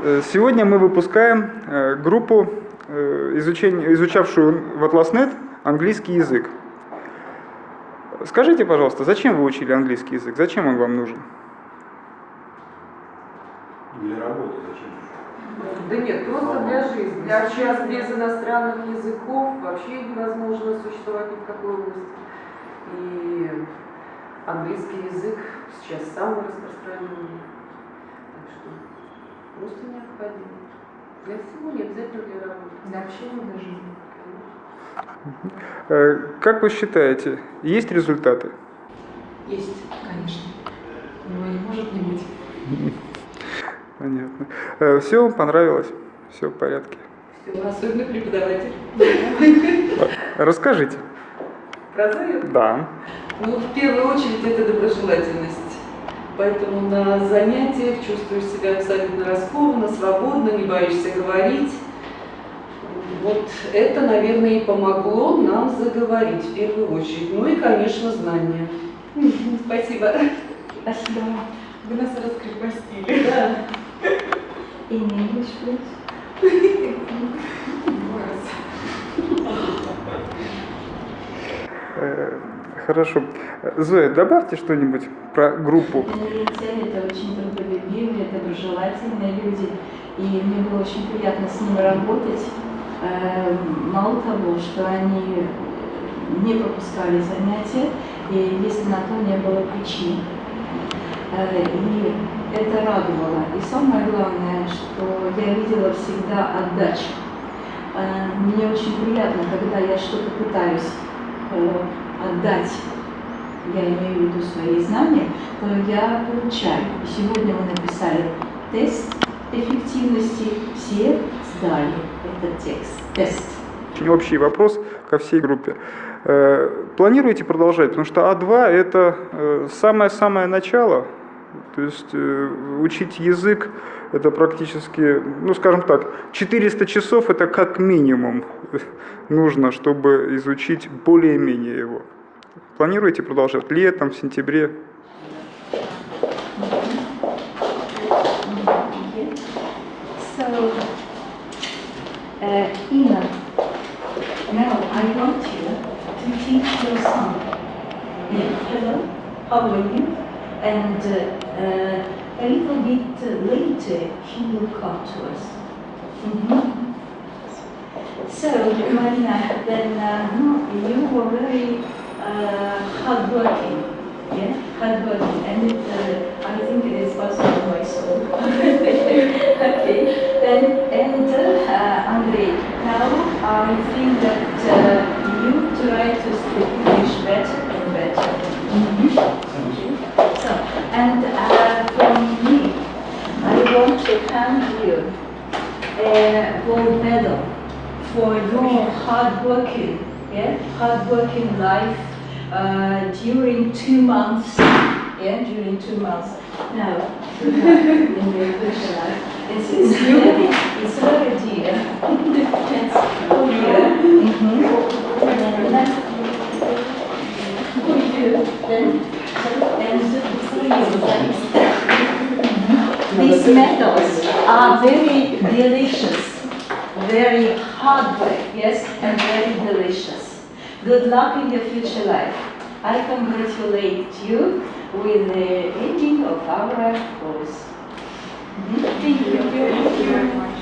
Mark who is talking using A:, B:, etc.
A: Э, Сегодня мы выпускаем э, группу, э, изучавшую в Atlas.net английский язык. Скажите, пожалуйста, зачем вы учили английский язык? Зачем он вам нужен?
B: Для работы зачем?
C: Да нет, просто для жизни. Сейчас без иностранных языков вообще невозможно существовать ни в какой области. И английский язык сейчас самый распространенный. Так что просто необходимо. Для всего, не обязательно для работы.
D: Для общения, для жизни.
A: Э, Как вы считаете, есть результаты?
D: Есть, конечно. Его не может не быть.
A: Понятно. Все вам понравилось? Все в порядке.
C: Всё, Особенно преподаватель.
A: Расскажите.
C: Прозрел?
A: Да.
C: Ну, в первую очередь, это доброжелательность. Поэтому на занятиях чувствуешь себя абсолютно раскованно, свободно, не боишься говорить. Вот это, наверное, и помогло нам заговорить в первую очередь. Ну и, конечно, знания. Спасибо.
E: Спасибо.
D: Вы нас раскрепостили.
C: Да.
E: In English,
A: Хорошо. Зоя, добавьте что-нибудь про группу.
E: Инопланетяне это очень трудолюбивые, доброжелательные люди, и мне было очень приятно с ними работать. Э, Мало того, что они не пропускали занятия, и если на то не было причин. Э, И это радовало. И самое главное, что я видела всегда отдачу. Э, Мне очень приятно, когда я что-то пытаюсь э, отдать, я имею в виду свои знания, то я получаю. И сегодня мы написали тест эффективности, все сдали этот текст, тест.
A: Очень общий вопрос ко всей группе. Э, Планируете продолжать? Потому что А2 это э, самое-самое начало. То есть э, учить язык это практически, ну скажем так, 400 часов это как минимум нужно, чтобы изучить более-менее его. Планируете продолжать летом, в сентябре?
E: Uh, hello, how are you? And uh, uh, a little bit later he will come to us. Mhm. So, Marina, then uh, you were very uh, hardworking, yeah, hardworking, and it, I think it is possible my soul. okay, then, and Andrei, now I think that uh, you try to speak English better and better. Mhm. So, and uh, from me, I want to hand you a gold medal for your hard working, yeah, hard working life uh, during two months, yeah, during two months. Now, in your future life, it's, it's very, it's very dear. it's for you. Mm-hmm. For you, then, medals are very delicious very hard work, yes, and very delicious. Good luck in your future life. I congratulate you with the ending of our course. Mhm. Thank you. Thank you.